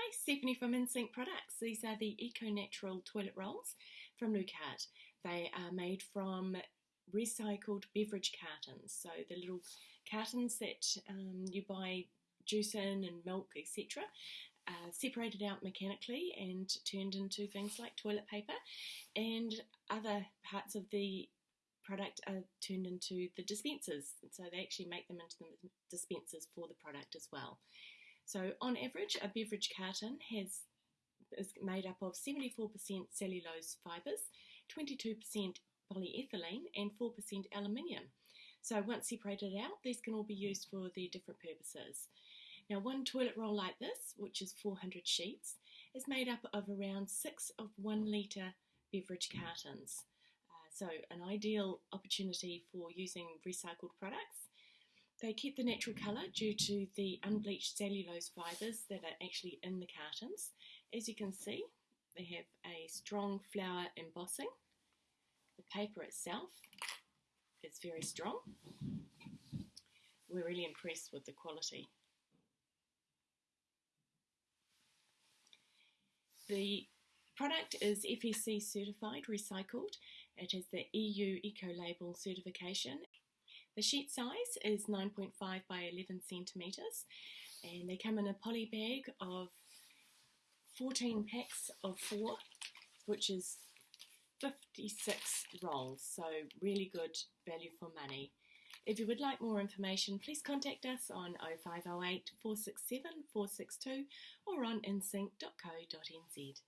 Hi, Stephanie from InSync Products. These are the Eco Natural toilet rolls from Lucart. They are made from recycled beverage cartons, so the little cartons that um, you buy juice in and milk, etc., uh, separated out mechanically and turned into things like toilet paper, and other parts of the product are turned into the dispensers. So they actually make them into the dispensers for the product as well. So on average, a beverage carton has is made up of 74% cellulose fibres, 22% polyethylene, and 4% aluminium. So once separated out, these can all be used for their different purposes. Now, one toilet roll like this, which is 400 sheets, is made up of around six of one litre beverage cartons. Uh, so, an ideal opportunity for using recycled products they keep the natural colour due to the unbleached cellulose fibres that are actually in the cartons. As you can see, they have a strong flower embossing. The paper itself is very strong. We're really impressed with the quality. The product is FSC certified recycled. It has the EU Eco Label certification the sheet size is 9.5 by 11 centimetres and they come in a poly bag of 14 packs of four, which is 56 rolls, so really good value for money. If you would like more information, please contact us on 0508 467 462 or on insync.co.nz.